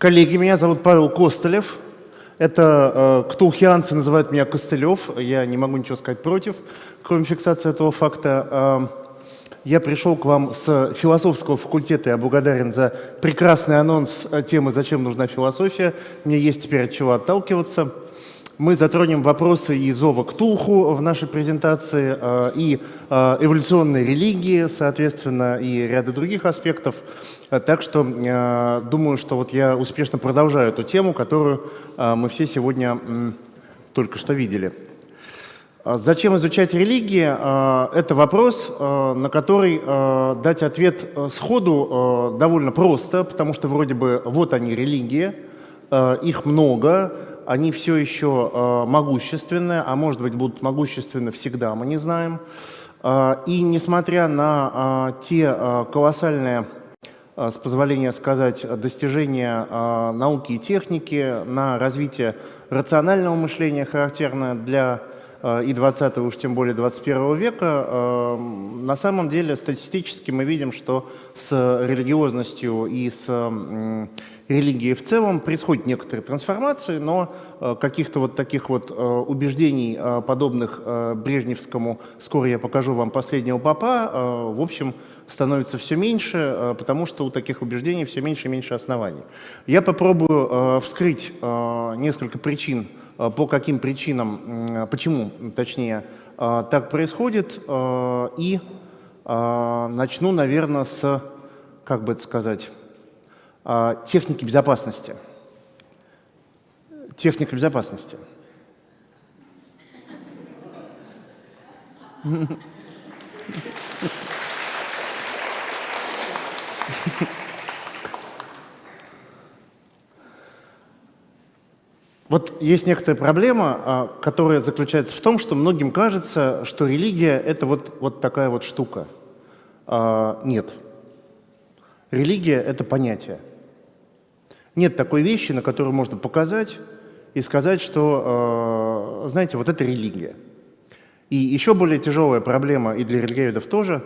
Коллеги, меня зовут Павел Костылев. Это э, ктулхианцы называют меня Костылев. Я не могу ничего сказать против, кроме фиксации этого факта. Э, я пришел к вам с философского факультета. Я благодарен за прекрасный анонс темы «Зачем нужна философия?». Мне есть теперь от чего отталкиваться. Мы затронем вопросы и зова к Тулху в нашей презентации, э, и э, эволюционной религии, соответственно, и ряда других аспектов. Так что э, думаю, что вот я успешно продолжаю эту тему, которую мы все сегодня только что видели. Зачем изучать религии? Это вопрос, на который дать ответ сходу довольно просто, потому что вроде бы вот они религии, их много, они все еще э, могущественны, а может быть будут могущественны всегда, мы не знаем. Э, и несмотря на э, те колоссальные, с позволения сказать, достижения науки и техники, на развитие рационального мышления, характерное для и 20 уж тем более 21 века, э, на самом деле статистически мы видим, что с религиозностью и с религии в целом происходят некоторые трансформации, но э, каких-то вот таких вот э, убеждений, э, подобных Брежневскому, скоро я покажу вам последнего папа, в общем, становится все меньше, потому что у таких убеждений все меньше и меньше оснований. Я попробую вскрыть несколько причин, по каким причинам, почему, точнее, так происходит, и начну, наверное, с, как бы это сказать, техники безопасности. Техника безопасности. Вот есть некоторая проблема, а, которая заключается в том, что многим кажется, что религия – это вот, вот такая вот штука. А, нет. Религия – это понятие. Нет такой вещи, на которую можно показать и сказать, что, э, знаете, вот это религия. И еще более тяжелая проблема, и для религиоведов тоже,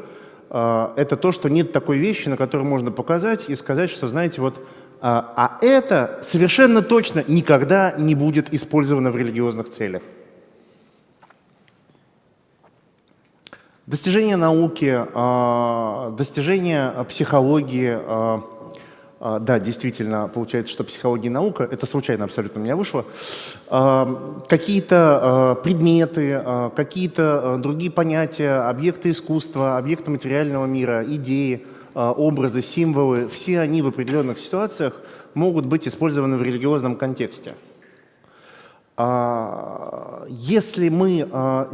э, это то, что нет такой вещи, на которую можно показать и сказать, что, знаете, вот, а, а это совершенно точно никогда не будет использовано в религиозных целях. Достижения науки, э, достижения психологии, да, действительно, получается, что психология и наука, это случайно абсолютно у меня вышло, а, какие-то а, предметы, какие-то другие понятия, объекты искусства, объекты материального мира, идеи, образы, символы, все они в определенных ситуациях могут быть использованы в религиозном контексте. Если мы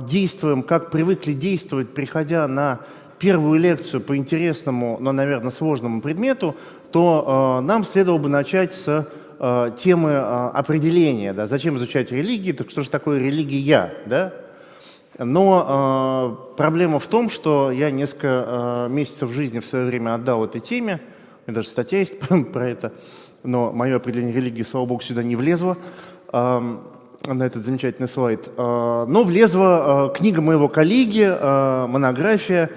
действуем, как привыкли действовать, приходя на первую лекцию по интересному, но, наверное, сложному предмету, то э, нам следовало бы начать с э, темы э, определения, да, зачем изучать религии, так что же такое религия, да? Но э, проблема в том, что я несколько э, месяцев жизни в свое время отдал этой теме, у меня даже статья есть про это, но мое определение религии, слава богу, сюда не влезло. Э, на этот замечательный слайд. А, но влезла а, книга моего коллеги, а, монография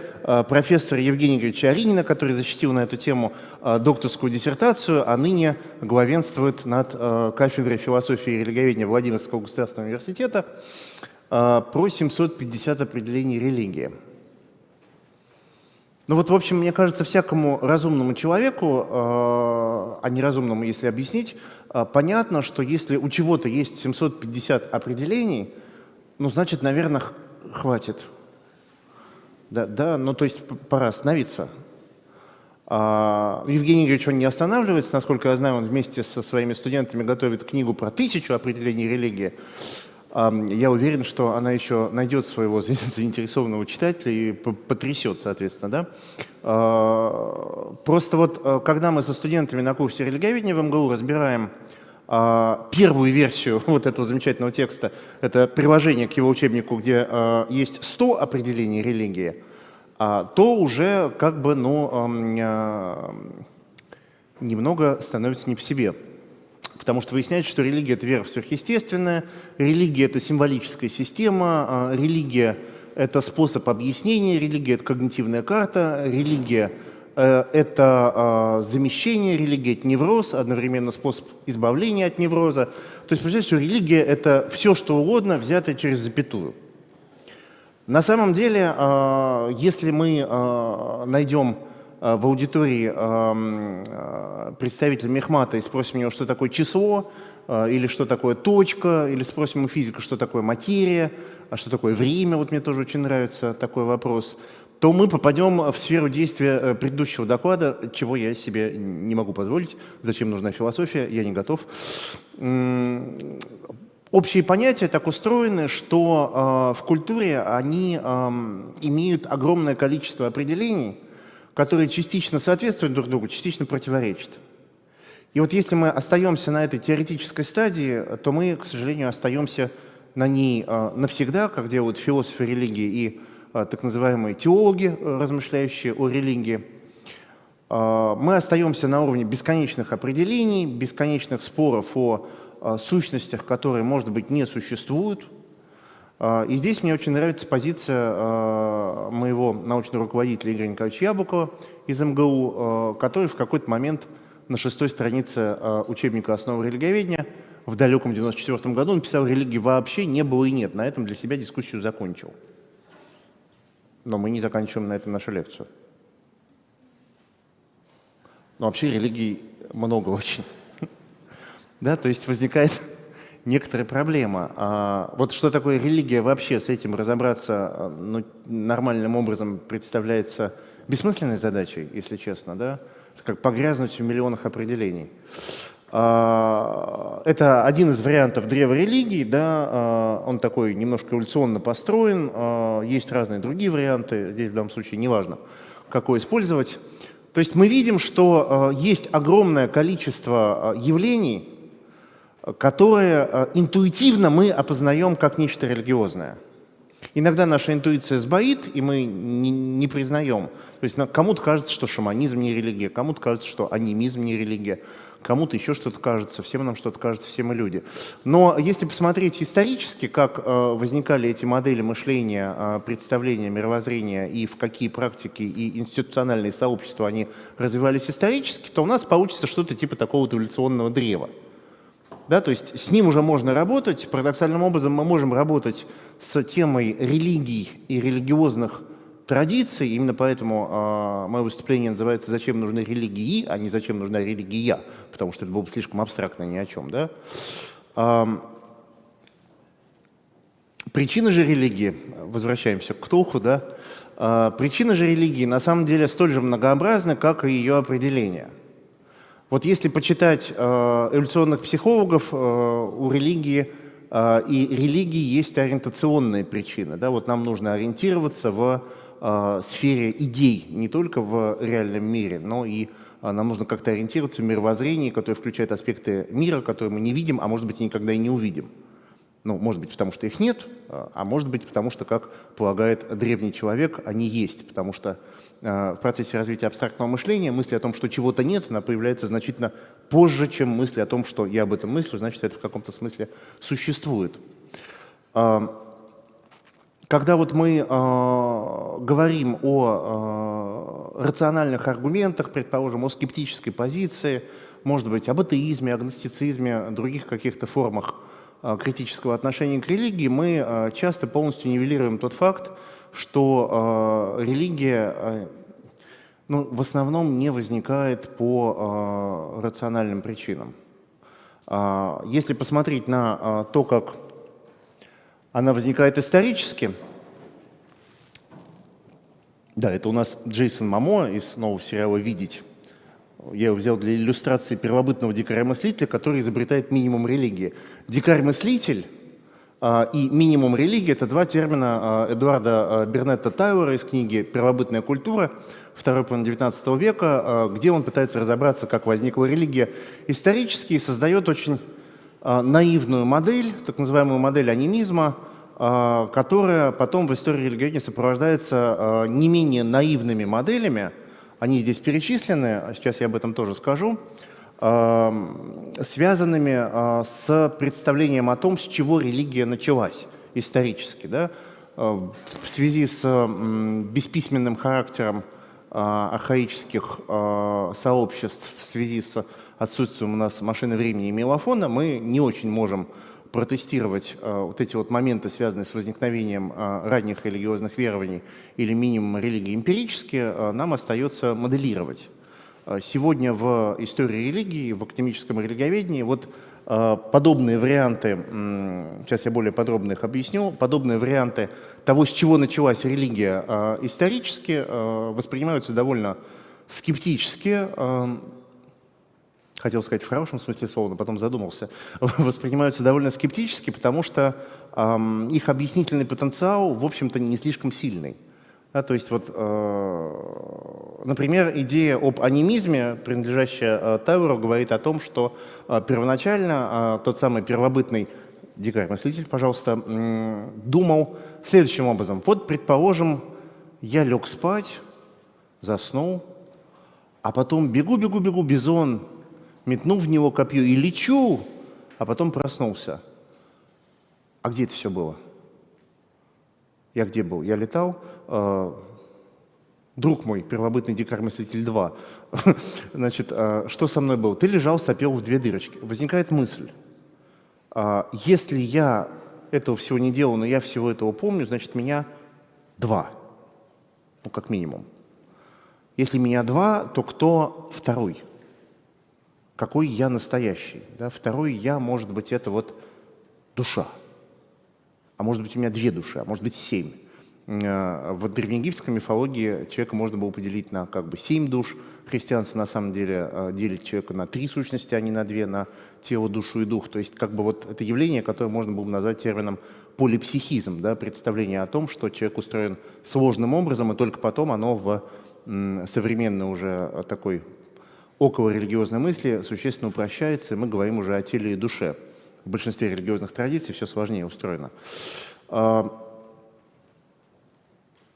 профессора Евгения Григорьевича Аринина, который защитил на эту тему докторскую диссертацию, а ныне главенствует над кафедрой философии и религоведения Владимирского государственного университета про 750 определений религии. Ну вот, в общем, мне кажется, всякому разумному человеку, а неразумному, если объяснить, а, понятно, что если у чего-то есть 750 определений, ну, значит, наверное, хватит. Да, да, ну, то есть пора остановиться. А, Евгений Игоревич, он не останавливается, насколько я знаю, он вместе со своими студентами готовит книгу про тысячу определений религии. Я уверен, что она еще найдет своего заинтересованного читателя и потрясет, соответственно. Да? А, просто вот, э, когда мы со студентами на курсе религиоведения в МГУ разбираем а, первую версию вот этого замечательного текста, это приложение к его учебнику, где э, есть 100 определений религии, а, то уже как бы, ну, немного становится не в себе. Потому что выясняется, что религия – это вера в сверхъестественное, религия – это символическая система, а, религия – это способ объяснения, религия – это когнитивная карта, религия э, это замещение религии, это невроз, одновременно способ избавления от невроза. То есть, представляете, что религия – это все, что угодно, взятое через запятую. На самом деле, если мы найдем в аудитории представителя Мехмата и спросим его, что такое число, или что такое точка, или спросим у физика, что такое материя, а что такое время, вот мне тоже очень нравится такой вопрос, то мы попадем в сферу действия э, предыдущего доклада, чего я себе не могу позволить. Зачем нужна философия, я не готов. Общие понятия так устроены, что э, в культуре они э, имеют огромное количество определений, которые частично соответствуют друг другу, частично противоречат. И вот если мы остаемся на этой теоретической стадии, то мы, к сожалению, остаемся на ней э, навсегда, как делают философы религии и э, так называемые теологи, размышляющие о религии. Мы остаемся на уровне бесконечных определений, бесконечных споров о сущностях, которые, может быть, не существуют. И здесь мне очень нравится позиция моего научного руководителя Игоря Николаевича Яблокова из МГУ, который в какой-то момент на шестой странице учебника «Основы религиоведения» в далеком 94 году, он писал, религии вообще не было и нет. На этом для себя дискуссию закончил. Но мы не заканчиваем на этом нашу лекцию. Но вообще религий много очень. Да, то есть возникает некоторая проблема. А вот что такое религия вообще, с этим разобраться ну, нормальным образом представляется бессмысленной задачей, если честно, да? Как погрязнуть в миллионах определений. А, это один из вариантов древа религии, да, а, он такой немножко эволюционно построен, а, есть разные другие варианты, здесь в данном случае неважно, какой использовать. То есть мы видим, что есть огромное количество явлений, которые интуитивно мы опознаем как нечто религиозное. Иногда наша интуиция сбоит, и мы не, не признаем. То есть кому-то кажется, что шаманизм не религия, кому-то кажется, что анимизм не религия, кому-то еще что-то кажется, всем нам что-то кажется, все мы люди. Но если посмотреть исторически, как э, возникали эти модели мышления, э, представления, мировоззрения и в какие практики и институциональные сообщества они развивались исторически, то у нас получится что-то типа такого эволюционного древа. Да, то есть с ним уже можно работать. Парадоксальным образом мы можем работать с темой религий и религиозных традиций, именно поэтому э, мое выступление называется «Зачем нужны религии?», а не «Зачем нужна религия?», потому что это было бы слишком абстрактно ни о чем. Да? Э, причины же религии, возвращаемся к Ктулху, да? э, причины же религии на самом деле столь же многообразны, как и ее определение. Вот если почитать э, эволюционных психологов, э, у религии э, и религии есть ориентационные причины. Да? Вот нам нужно ориентироваться в сфере идей, не только в реальном мире, но и нам нужно как-то ориентироваться в мировоззрении, которое включает аспекты мира, которые мы не видим, а может быть и никогда и не увидим. Ну, может быть, потому что их нет, а может быть, потому что, как полагает древний человек, они есть, потому что э, в процессе развития абстрактного мышления мысли о том, что чего-то нет, она появляется значительно позже, чем мысли о том, что я об этом мыслю, значит, это в каком-то смысле существует. Когда вот мы э, говорим о э, рациональных аргументах, предположим, о скептической позиции, может быть, об атеизме, агностицизме, других каких-то формах критического отношения к религии, мы э, часто полностью нивелируем тот факт, что э, религия э, ну, в основном не возникает по э, рациональным причинам. Э, если посмотреть на э, то, как она возникает исторически. Да, это у нас Джейсон Мамо из нового сериала «Видеть». Я его взял для иллюстрации первобытного дикаря-мыслителя, который изобретает минимум религии. Дикарь-мыслитель а, и минимум религии – это два термина а, Эдуарда а, Бернетта Тайлора из книги «Первобытная культура», второй половины XIX века, где он пытается разобраться, как возникла религия исторически и создает очень наивную модель, так называемую модель анимизма, которая потом в истории религиоведения сопровождается не менее наивными моделями. Они здесь перечислены, сейчас я об этом тоже скажу, связанными с представлением о том, с чего религия началась исторически. Да? В связи с бесписьменным характером архаических сообществ в связи с отсутствием у нас машины времени и мелофона, мы не очень можем протестировать вот эти вот моменты, связанные с возникновением ранних религиозных верований или минимум религии эмпирически, нам остается моделировать. Сегодня в истории религии, в академическом религиоведении вот Э, подобные варианты, сейчас я более подробно их объясню, подобные варианты того, с чего началась религия э, исторически, э, воспринимаются довольно скептически, хотел сказать в хорошем смысле слова, но потом задумался, воспринимаются довольно скептически, потому что их объяснительный потенциал, в общем-то, не слишком сильный. Да, то есть, вот, э, например, идея об анимизме, принадлежащая э, Тауру, говорит о том, что э, первоначально э, тот самый первобытный дикарь-мыслитель, пожалуйста, э, думал следующим образом. Вот, предположим, я лег спать, заснул, а потом бегу-бегу-бегу, бизон, метнул в него копье и лечу, а потом проснулся. А где это все было? Я где был? Я летал. Э, друг мой, первобытный дикарь-мыслитель 2, значит, э, что со мной было? Ты лежал, сопел в две дырочки. Возникает мысль, э, если я этого всего не делал, но я всего этого помню, значит, меня два, ну, как минимум. Если меня два, то кто второй? Какой я настоящий? Да? Второй я, может быть, это вот душа а может быть у меня две души, а может быть семь. Э, в древнеегипетской мифологии человека можно было поделить на как бы семь душ. Христианство на самом деле э, делит человека на три сущности, а не на две, на тело, душу и дух. То есть как бы вот это явление, которое можно было бы назвать термином полипсихизм, да, представление о том, что человек устроен сложным образом, и только потом оно в современной уже такой около религиозной мысли существенно упрощается, и мы говорим уже о теле и душе в большинстве религиозных традиций все сложнее устроено. А,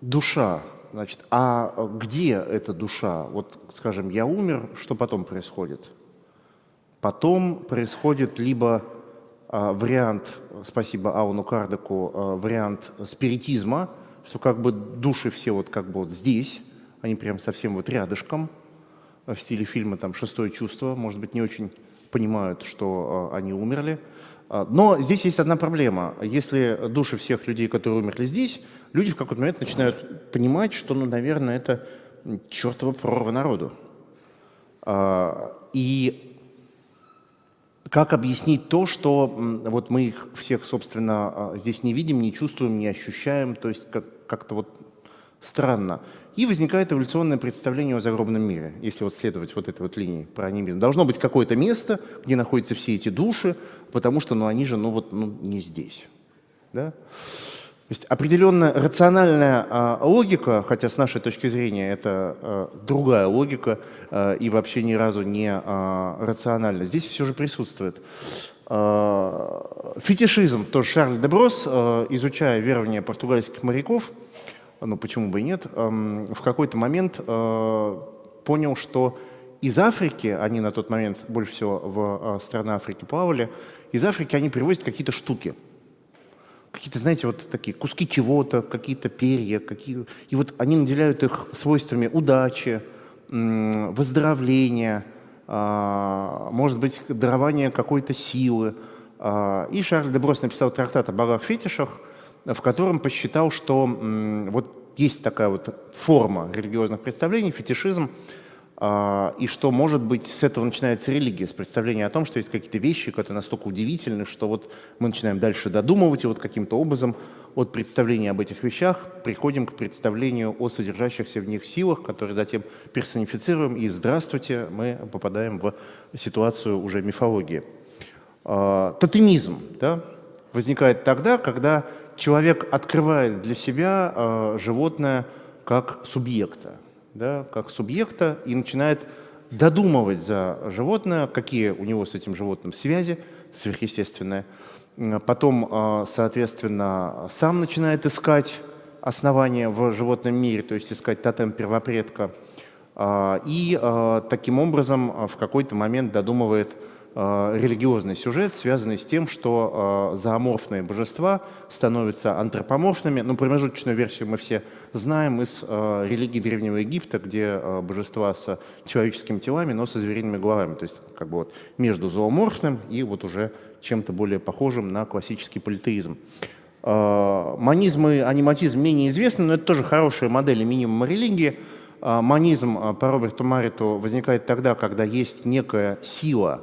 душа, значит, а где эта душа? Вот, скажем, я умер, что потом происходит? Потом происходит либо а, вариант, спасибо Ауну Кардеку, а, вариант спиритизма, что как бы души все вот как бы вот здесь, они прям совсем вот рядышком, в стиле фильма там «Шестое чувство», может быть, не очень понимают, что они умерли. А, но здесь есть одна проблема. Если души всех людей, которые умерли здесь, люди в какой-то момент начинают понимать, что, ну, наверное, это чертова прорва народу. И как объяснить то, что вот мы их всех, собственно, здесь не видим, не чувствуем, не ощущаем, то есть как-то вот странно. И возникает эволюционное представление о загробном мире, если вот следовать вот этой вот линии про анимизм. Должно быть какое-то место, где находятся все эти души, потому что ну, они же ну, вот, ну, не здесь. Да? То есть определенная рациональная а, логика, хотя с нашей точки зрения это а, другая логика а, и вообще ни разу не а, рациональна, здесь все же присутствует. А, фетишизм, тоже Шарль Деброс, а, изучая верования португальских моряков, ну почему бы и нет, в какой-то момент э, понял, что из Африки, они на тот момент больше всего в э, страны Африки плавали, из Африки они привозят какие-то штуки. Какие-то, знаете, вот такие куски чего-то, какие-то перья, какие... и вот они наделяют их свойствами удачи, выздоровления, а, может быть, дарования какой-то силы. А, и Шарль Деброс написал трактат о богах-фетишах, в котором посчитал, что вот есть такая вот форма религиозных представлений, фетишизм, а, и что, может быть, с этого начинается религия, с представления о том, что есть какие-то вещи, которые настолько удивительны, что вот мы начинаем дальше додумывать, и вот каким-то образом от представления об этих вещах приходим к представлению о содержащихся в них силах, которые затем персонифицируем, и здравствуйте, мы попадаем в ситуацию уже мифологии. А, тотемизм да, возникает тогда, когда человек открывает для себя э, животное как субъекта, да, как субъекта и начинает додумывать за животное, какие у него с этим животным связи сверхъестественные. Потом, э, соответственно, сам начинает искать основания в животном мире, то есть искать тотем первопредка. Э, и э, таким образом в какой-то момент додумывает религиозный сюжет, связанный с тем, что э, зооморфные божества становятся антропоморфными. Ну, промежуточную версию мы все знаем из э, религии Древнего Египта, где э, божества с человеческими телами, но со звериными головами. То есть как бы вот между зооморфным и вот уже чем-то более похожим на классический политеизм. Э, манизм и аниматизм менее известны, но это тоже хорошие модели минимума религии. Э, манизм э, по Роберту Мариту возникает тогда, когда есть некая сила,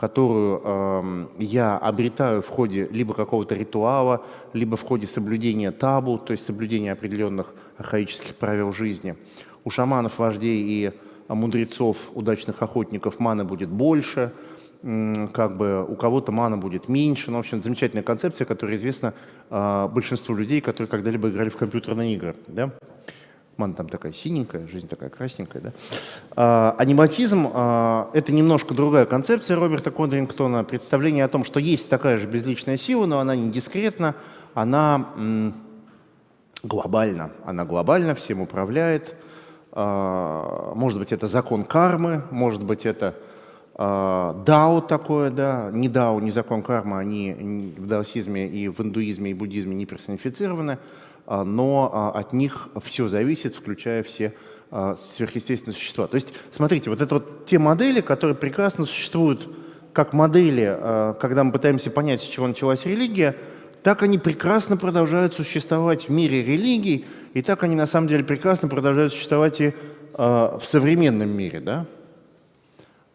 которую э, я обретаю в ходе либо какого-то ритуала, либо в ходе соблюдения табу, то есть соблюдения определенных архаических правил жизни. У шаманов, вождей и мудрецов, удачных охотников маны будет больше – как бы у кого-то мана будет меньше. Ну, в общем, замечательная концепция, которая известна э, большинству людей, которые когда-либо играли в компьютерные игры. Да? Мана там такая синенькая, жизнь такая красненькая. Да? А, аниматизм а, это немножко другая концепция Роберта Кондрингтона. Представление о том, что есть такая же безличная сила, но она не дискретна, она глобальна. Она глобально всем управляет. А, может быть, это закон кармы, может быть, это а, дао такое, да, не дао, не закон кармы, они в даосизме и в индуизме и буддизме не персонифицированы, но а, от них все зависит, включая все сверхъестественные существа. То есть, смотрите, вот это вот те модели, которые прекрасно существуют как модели, когда мы пытаемся понять, с чего началась религия, так они прекрасно продолжают существовать в мире религий, и так они на самом деле прекрасно продолжают существовать и в современном мире, да?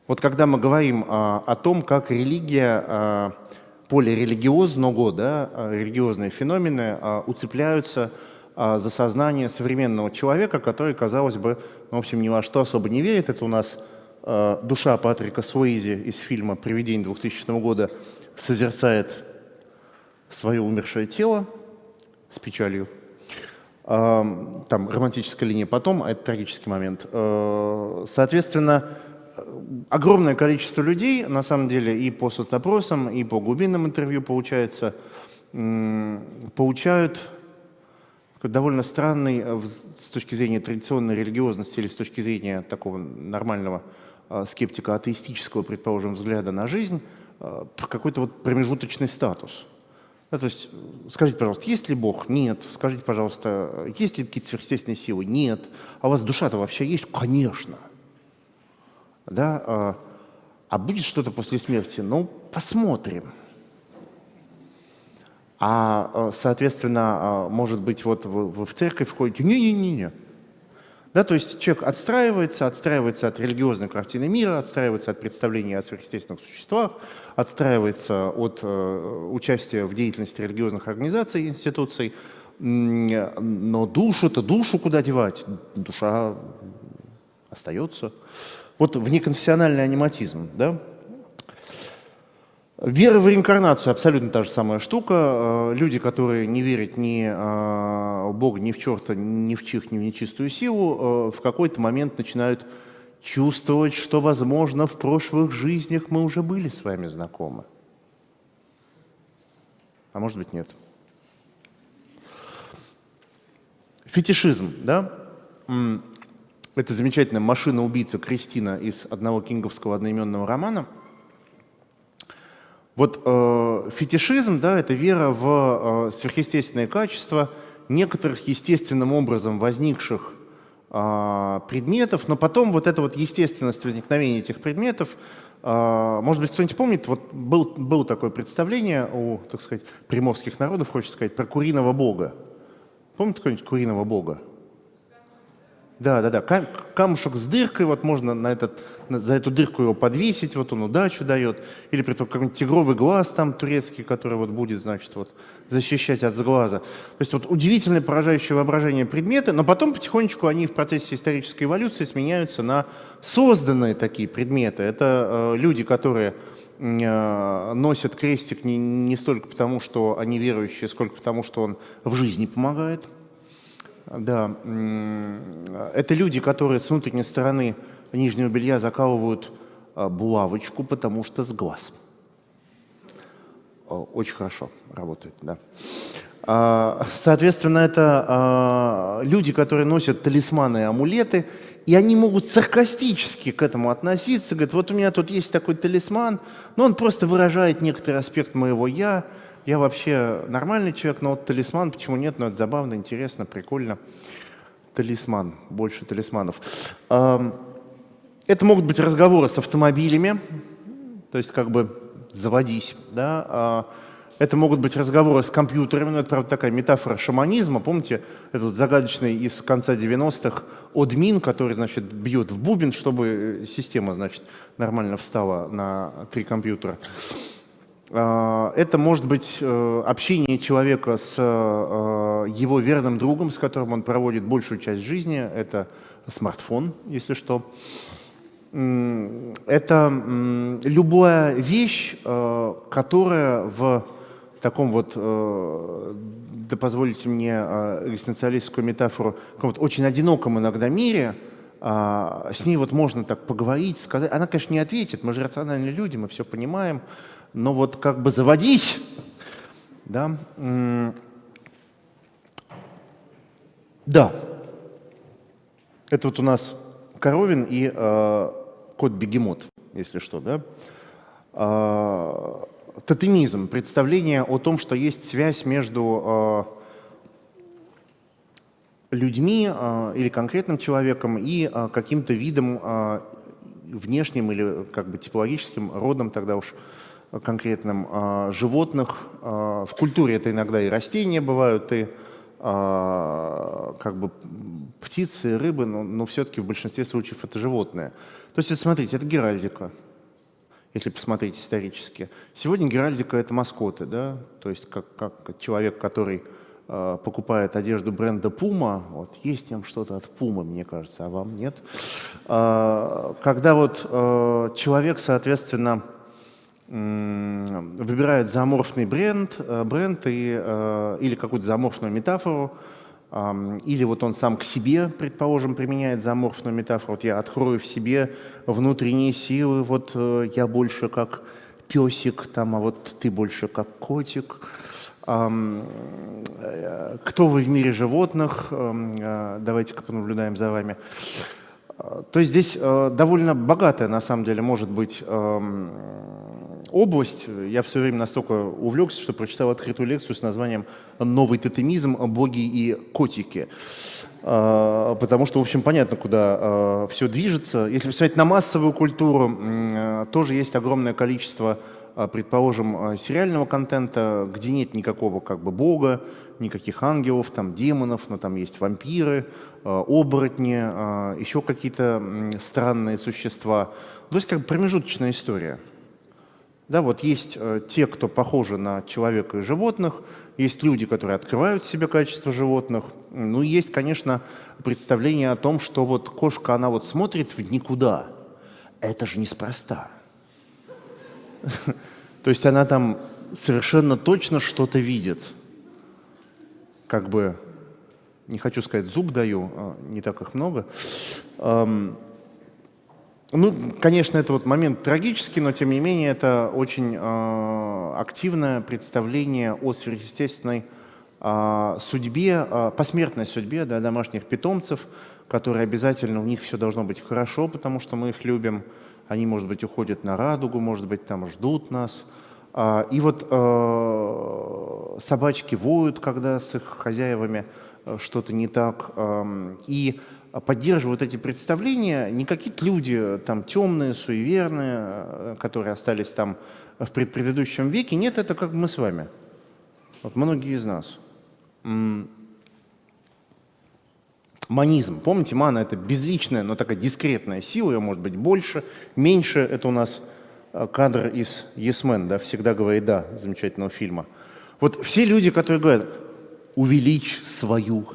Вот когда мы говорим а, о том, как религия, а, полирелигиозного, да, а, религиозные феномены а, уцепляются а, за сознание современного человека, который, казалось бы, ну, в общем, ни во что особо не верит. Это у нас душа Патрика Суэйзи из фильма «Привидение 2000 года» созерцает свое умершее тело с печалью. Там романтическая линия потом, а это трагический момент. Соответственно, огромное количество людей, на самом деле, и по соцопросам, и по глубинным интервью, получается, получают довольно странный э, с точки зрения традиционной религиозности или с точки зрения такого нормального э, скептика атеистического, предположим, взгляда на жизнь, э, какой-то вот промежуточный статус. Да, то есть, скажите, пожалуйста, есть ли Бог? Нет. Скажите, пожалуйста, есть ли какие-то сверхъестественные силы? Нет. А у вас душа-то вообще есть? Конечно да, а, а будет что-то после смерти? Ну, посмотрим. А, а соответственно, а, может быть, вот вы в церковь входите, не-не-не-не. Да, то есть человек отстраивается, отстраивается от религиозной картины мира, отстраивается от представления о сверхъестественных существах, отстраивается от э, участия в деятельности религиозных организаций и институций. Но душу-то, душу куда девать? Душа остается. Вот внеконфессиональный аниматизм, да? Вера в реинкарнацию абсолютно та же самая штука. Э, люди, которые не верят ни э, в Бога, ни в черта, ни в чих, ни в нечистую силу, э, в какой-то момент начинают чувствовать, что, возможно, в прошлых жизнях мы уже были с вами знакомы. А может быть, нет. Фетишизм, да? Это замечательная машина-убийца Кристина из одного кинговского одноименного романа. Вот э, фетишизм, да, это вера в э, сверхъестественные качества некоторых естественным образом возникших э, предметов, но потом вот эта вот естественность возникновения этих предметов, э, может быть, кто-нибудь помнит, вот был, было такое представление у, так сказать, приморских народов, хочется сказать, про куриного бога. Помните какого-нибудь куриного бога? Да, да, да. Камушек с дыркой, вот можно на этот, за эту дырку его подвесить, вот он удачу дает. Или при том какой-нибудь тигровый глаз там турецкий, который вот будет, значит, вот защищать от сглаза. То есть вот удивительное поражающее воображение предметы, но потом потихонечку они в процессе исторической эволюции сменяются на созданные такие предметы. Это э, люди, которые э, носят крестик не, не столько потому, что они верующие, сколько потому, что он в жизни помогает. Да, это люди, которые с внутренней стороны нижнего белья закалывают а, булавочку, потому что с глаз. Очень хорошо работает, да. Соответственно, это люди, которые носят талисманы и амулеты, и они могут саркастически к этому относиться. Говорят, вот у меня тут есть такой талисман, но он просто выражает некоторый аспект моего «я». Я вообще нормальный человек, но вот талисман, почему нет? Ну, это забавно, интересно, прикольно. Талисман, больше талисманов. Это могут быть разговоры с автомобилями, то есть как бы заводись, да, а, это могут быть разговоры с компьютерами, но это, правда, такая метафора шаманизма. Помните этот загадочный из конца 90-х админ, который, значит, бьет в бубен, чтобы э, система, значит, нормально встала на три компьютера. А, это может быть э, общение человека с э, его верным другом, с которым он проводит большую часть жизни. Это смартфон, если что это любая вещь, э, которая в таком вот, э, да позволите мне э, экзистенциалистскую метафору, каком-то очень одиноком иногда мире, а, с ней вот можно так поговорить, сказать. Она, конечно, не ответит, мы же рациональные люди, мы все понимаем, но вот как бы заводись, да, да, это вот у нас Коровин и кот-бегемот, если что, да? А, тотемизм, представление о том, что есть связь между а, людьми а, или конкретным человеком и а, каким-то видом а, внешним или как бы типологическим родом тогда уж конкретным а, животных. А, в культуре это иногда и растения бывают, и а, как бы птицы, рыбы, но, но все-таки в большинстве случаев это животные. То есть, смотрите, это геральдика, если посмотреть исторически. Сегодня геральдика – это маскоты, да, то есть как, как человек, который покупает одежду бренда Puma, вот, есть там что-то от Puma, мне кажется, а вам нет. Когда вот человек, соответственно, выбирает зооморфный бренд, э, бренд и, э, или какую-то зооморфную метафору, или вот он сам к себе, предположим, применяет зооморфную метафору. Вот я открою в себе внутренние силы, вот э, я больше как песик, там, а вот ты больше как котик. Кто вы в мире животных? Давайте-ка понаблюдаем за вами. То есть здесь довольно богатая, на самом деле, может быть область. Я все время настолько увлекся, что прочитал открытую лекцию с названием «Новый тотемизм. Боги и котики». А, потому что, в общем, понятно, куда а, все движется. Если посмотреть на массовую культуру, а, тоже есть огромное количество, предположим, сериального контента, где нет никакого как бы бога, никаких ангелов, там демонов, но там есть вампиры, оборотни, еще какие-то странные существа. То есть как бы промежуточная история. Да, вот есть э, те, кто похожи на человека и животных, есть люди, которые открывают в себе качество животных. Ну, есть, конечно, представление о том, что вот кошка, она вот смотрит в никуда. Это же неспроста. То есть она там совершенно точно что-то видит. Как бы, не хочу сказать, зуб даю, а не так их много. Ну, конечно, это вот момент трагический, но тем не менее это очень э, активное представление о сверхъестественной э, судьбе, э, посмертной судьбе да, домашних питомцев, которые обязательно, у них все должно быть хорошо, потому что мы их любим. Они, может быть, уходят на радугу, может быть, там ждут нас. Э, и вот э, собачки воют, когда с их хозяевами э, что-то не так. Э, и поддерживают эти представления не какие-то люди э, там темные, суеверные, э, которые остались там в предыдущем веке. Нет, это как мы с вами. Вот многие из нас. Манизм. Помните, мана – это безличная, но такая дискретная сила, ее может быть больше, меньше. Это у нас э, кадр из «Yes Man», да, «Всегда говорит да», замечательного фильма. Вот все люди, которые говорят «увеличь свою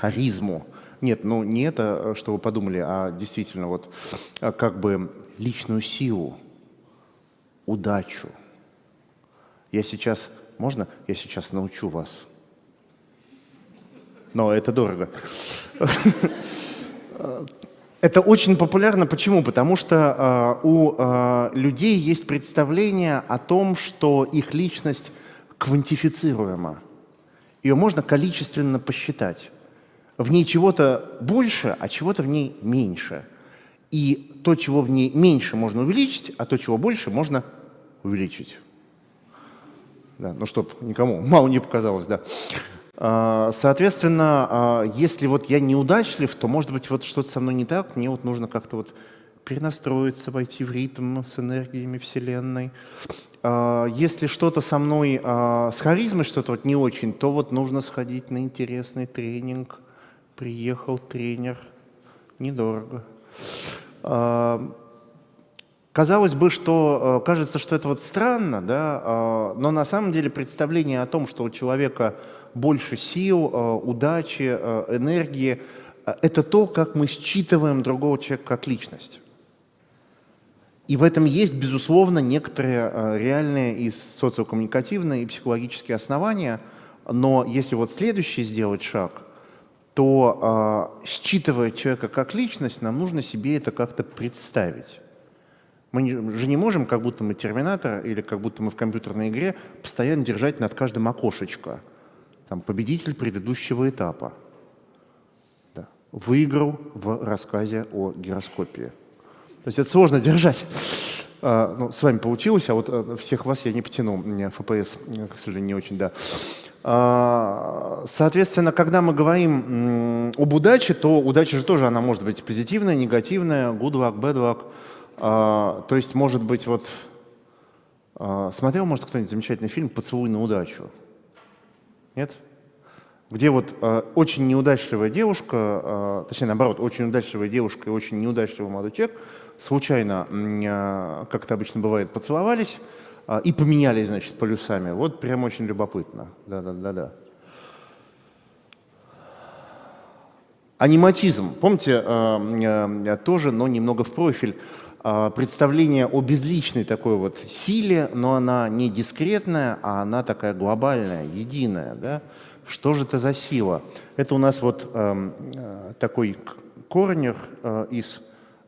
харизму», нет, ну не это, э, что вы подумали, а действительно вот э, как бы личную силу, удачу. Я сейчас, можно? Я сейчас научу вас. Но это дорого. Это очень популярно. Почему? Потому что э, у э, людей есть представление о том, что их личность квантифицируема. Ее можно количественно посчитать. В ней чего-то больше, а чего-то в ней меньше. И то, чего в ней меньше, можно увеличить, а то, чего больше, можно увеличить. Да, ну, чтобы никому мало не показалось, да. А, соответственно, а, если вот я неудачлив, то, может быть, вот что-то со мной не так, мне вот нужно как-то вот перенастроиться, войти в ритм с энергиями Вселенной. А, если что-то со мной, с харизмой что-то вот не очень, то вот нужно сходить на интересный тренинг. Приехал тренер, недорого. Казалось бы, что кажется, что это вот странно, да, но на самом деле представление о том, что у человека больше сил, удачи, энергии, это то, как мы считываем другого человека как личность. И в этом есть, безусловно, некоторые э, реальные и социокоммуникативные, и психологические основания, но если вот следующий сделать шаг, то э, считывая человека как личность, нам нужно себе это как-то представить. Мы же не можем, как будто мы терминатор или как будто мы в компьютерной игре, постоянно держать над каждым окошечко. Там, победитель предыдущего этапа. Да. Выиграл в рассказе о гироскопии. То есть это сложно держать. А, ну, с вами получилось, а вот э, всех вас я не потяну. У меня FPS, э, к сожалению, не очень, да. А, соответственно, когда мы говорим об удаче, то удача же тоже, она может быть позитивная, негативная, good luck, bad luck. А, то есть, может быть, вот... Смотрел, может, кто-нибудь замечательный фильм «Поцелуй на удачу»? Нет? где вот э, очень неудачливая девушка, точнее наоборот, очень удачливая девушка и очень неудачливый молодой человек случайно, э, как это обычно бывает, поцеловались э, и поменялись, значит, полюсами. Вот прям очень любопытно. Да-да-да-да. Аниматизм. Помните, э, тоже, но немного в профиль. Представление о безличной такой вот силе, но она не дискретная, а она такая глобальная, единая. Да? Что же это за сила? Это у нас вот такой корнер из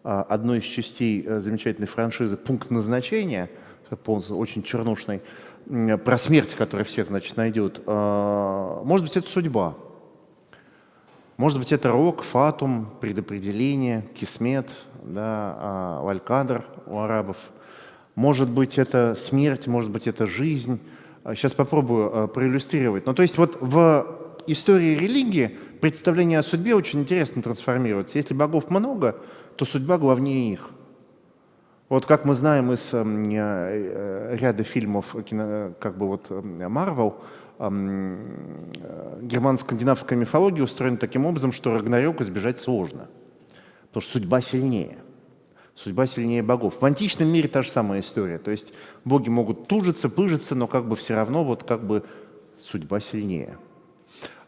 одной из частей э, замечательной франшизы «Пункт назначения», очень чернушный, про смерть, которая всех, значит, найдет. Э, может быть, это судьба. Может быть, это рок, фатум, предопределение, кисмет, да, э, валькадр у арабов. Может быть, это смерть, может быть, это жизнь Сейчас а, попробую а, проиллюстрировать. Ну, то есть вот в истории религии представление о судьбе очень интересно трансформируется. Если богов много, то судьба главнее их. Вот как мы знаем из э, э, ряда фильмов как бы вот Marvel, э, германо-скандинавская мифология устроена таким образом, что Рагнарёк избежать сложно, потому что судьба сильнее. Судьба сильнее богов. В античном мире та же самая история. То есть боги могут тужиться, пыжиться, но как бы все равно вот как бы судьба сильнее.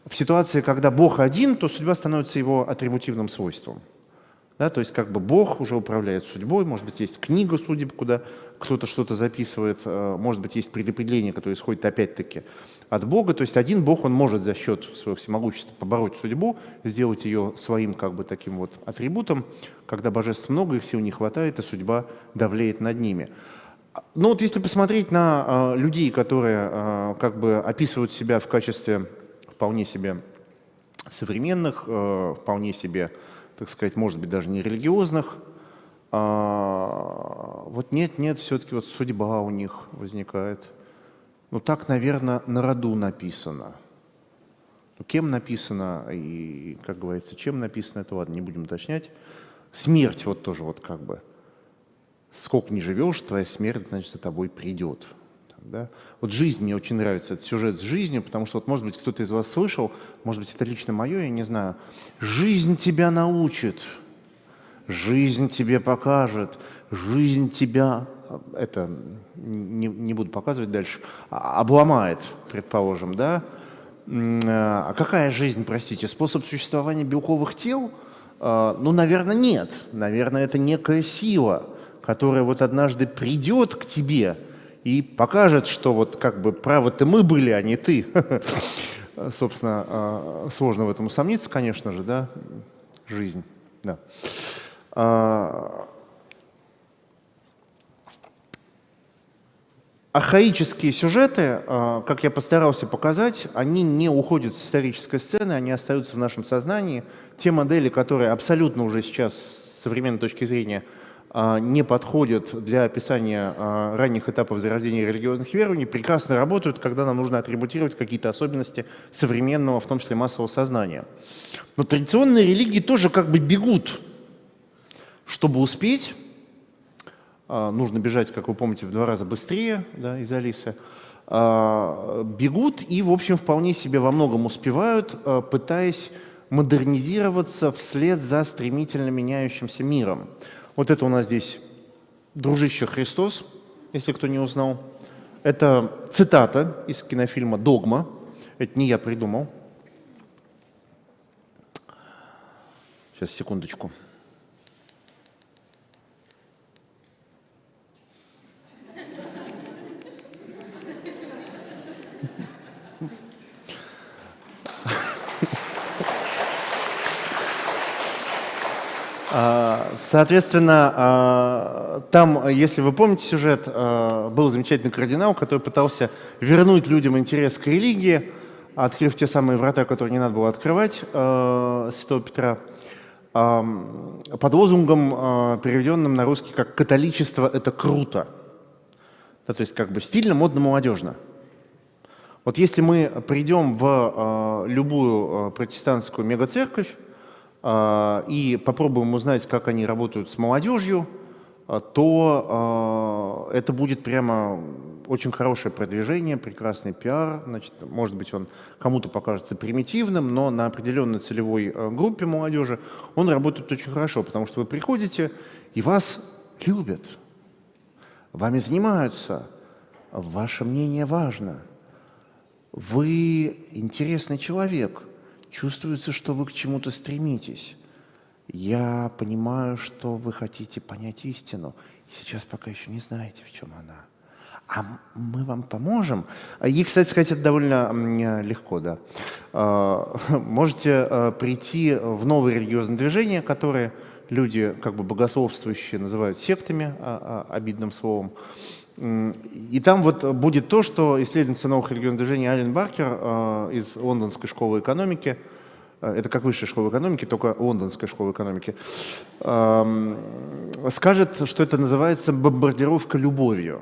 В ситуации, когда Бог один, то судьба становится его атрибутивным свойством. Да, то есть как бы Бог уже управляет судьбой, может быть, есть книга судеб, куда кто-то что-то записывает, э, может быть, есть предопределение, которое исходит опять-таки от Бога. То есть один Бог, он может за счет своего всемогущества побороть судьбу, сделать ее своим как бы таким вот атрибутом. Когда божеств много, их сил не хватает, и судьба давлеет над ними. Но вот если посмотреть на э, людей, которые э, как бы описывают себя в качестве вполне себе современных, вполне себе так сказать, может быть, даже не религиозных. А, вот нет, нет, все-таки вот судьба у них возникает. Ну так, наверное, на роду написано. Ну, кем написано и, как говорится, чем написано, это ладно, не будем уточнять. Смерть вот тоже вот как бы. Сколько не живешь, твоя смерть, значит, за тобой придет. Да? Вот жизнь мне очень нравится, этот сюжет с жизнью, потому что, вот, может быть, кто-то из вас слышал, может быть, это лично мое, я не знаю. Жизнь тебя научит, жизнь тебе покажет, жизнь тебя, это не, не буду показывать дальше, а, обломает, предположим, да? А какая жизнь, простите, способ существования белковых тел? А, ну, наверное, нет. Наверное, это некая сила, которая вот однажды придет к тебе – и покажет, что вот как бы правы-то мы были, а не ты. Собственно, а, сложно в этом усомниться, конечно же, да, жизнь, да. А, архаические сюжеты, а, как я постарался показать, они не уходят с исторической сцены, они остаются в нашем сознании. Те модели, которые абсолютно уже сейчас с современной точки зрения не подходят для описания а, ранних этапов зарождения религиозных верований, прекрасно работают, когда нам нужно атрибутировать какие-то особенности современного, в том числе массового сознания. Но традиционные религии тоже как бы бегут, чтобы успеть а, нужно бежать, как вы помните, в два раза быстрее да, из Алисы, а, бегут и, в общем, вполне себе во многом успевают, а, пытаясь модернизироваться вслед за стремительно меняющимся миром. Вот это у нас здесь «Дружище Христос», если кто не узнал. Это цитата из кинофильма «Догма». Это не я придумал. Сейчас, секундочку. А, соответственно, а, там, если вы помните сюжет, а, был замечательный кардинал, который пытался вернуть людям интерес к религии, открыв те самые врата, которые не надо было открывать, Святого Петра, под лозунгом, переведенным на русский как «католичество – это круто». Да, то есть как бы стильно, модно, молодежно. Вот если мы придем в любую протестантскую мегацерковь, а, и попробуем узнать, как они работают с молодежью, а, то а, это будет прямо очень хорошее продвижение, прекрасный пиар. Значит, может быть, он кому-то покажется примитивным, но на определенной целевой группе молодежи он работает очень хорошо, потому что вы приходите, и вас любят, вами занимаются, ваше мнение важно, вы интересный человек – Чувствуется, что вы к чему-то стремитесь. Я понимаю, что вы хотите понять истину. И сейчас пока еще не знаете, в чем она. А мы вам поможем. И, кстати сказать, это довольно легко, да. А, можете а, прийти в новые религиозные движения, которые люди, как бы богословствующие, называют сектами, а, обидным словом. И там вот будет то, что исследовательница новых регионов движения Ален Баркер э, из Лондонской школы экономики, э, это как высшая школа экономики, только лондонская школа экономики, э, скажет, что это называется бомбардировка любовью.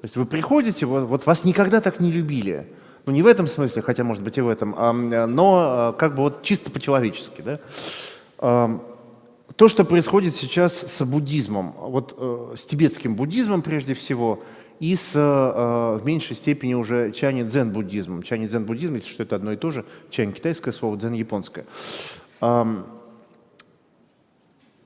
То есть вы приходите, вот, вот вас никогда так не любили. Ну не в этом смысле, хотя может быть и в этом, а, но э, как бы вот чисто по-человечески. Да? То, что происходит сейчас с буддизмом, вот э, с тибетским буддизмом прежде всего, и с, э, в меньшей степени уже чани-дзен-буддизмом. Чани-дзен-буддизм, если что, это одно и то же, чань китайское слово, дзен японское. Эм,